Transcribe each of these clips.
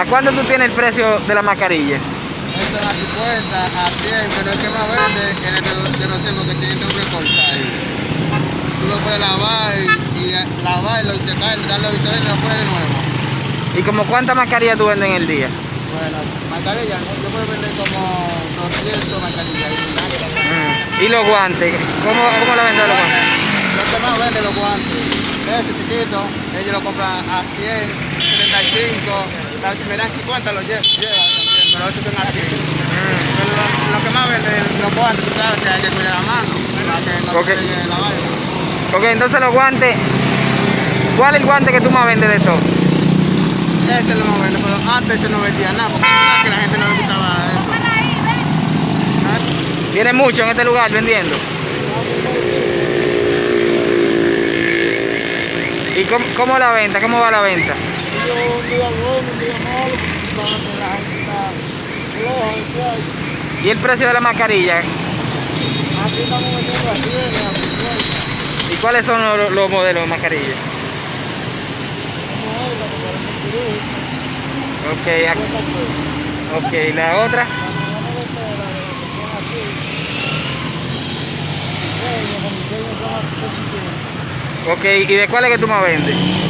¿A cuánto tú tienes el precio de la mascarilla? Esto es a 50, a 100, pero el que más vende es el los hemos que tiene que recortar ahí. Tú lo puedes lavar y, y lavarlo y secar, darle victoria y lo pones de nuevo. ¿Y como cuántas mascarillas tú vendes en el día? Bueno, mascarilla, yo puedo vender como 200 mascarillas. Mm. ¿Y los guantes? ¿Cómo, cómo la vendes los guantes? Los que más venden los guantes, ese chiquito, ellos lo compran a 100, 35, la- si me dan 50 lo llevan, también, pero esos son a 100. Pero lo, lo que más venden los guantes, tú sabes que hay que cuidar la mano, para que no se la vaina. Ok, entonces los guantes, ¿cuál es el guante que tú más vendes de todo? Ese lo más vende, pero antes se no vendía nada, porque sabes que la gente no le gustaba eso. ¿Ah? Viene mucho en este lugar vendiendo. ¿Y cómo, cómo la venta? ¿Cómo va la venta? Yo un día bueno, un día malo, sabes que la gente está floja, ¿sabes? ¿Y el precio de la mascarilla? Aquí estamos vendiendo a 100, a 50. ¿Y cuáles son los, los modelos de mascarilla? Ok, pues. ok, la otra. De de Ok, ¿y de cuál es que tú más vendes?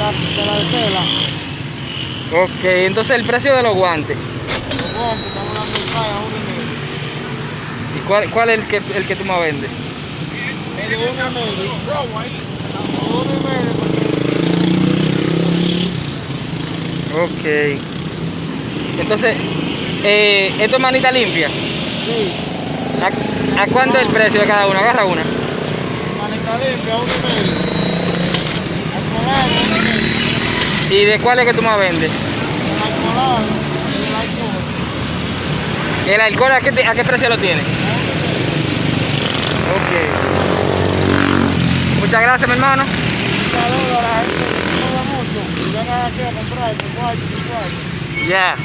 La, de la de tela. Ok, entonces el precio de los guantes. Los guantes, estamos dando el pago a uno y medio. ¿Y cuál, cuál es el que, el que tú más vendes? El uno y medio. Uno y medio, Ok. Entonces, eh, ¿esto es manita limpia? sí, ¿A, a cuánto es el precio de cada uno? Agarra una. manica limpia, uno y medio. Alcoholado, uno y medio. ¿Y de cuál es que tú más vendes? El alcohol. ¿El alcohol a qué, te- a qué precio lo tiene? Ok. Muchas gracias, mi hermano. Un saludo a la gente que mucho y a comprar. Ya.